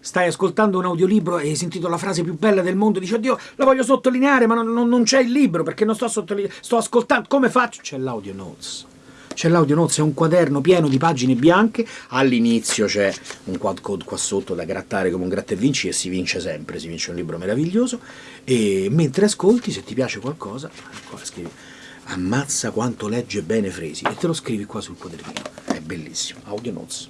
stai ascoltando un audiolibro e hai sentito la frase più bella del mondo, dici oddio la voglio sottolineare ma non, non, non c'è il libro perché non sto sottolineando, sto ascoltando, come faccio? C'è l'audio notes. C'è l'audio notes, è un quaderno pieno di pagine bianche, all'inizio c'è un quad code qua sotto da grattare come un gratta e vinci e si vince sempre, si vince un libro meraviglioso, e mentre ascolti, se ti piace qualcosa, qua scrivi ammazza quanto legge bene Fresi, e te lo scrivi qua sul quadernino, è bellissimo, audio notes.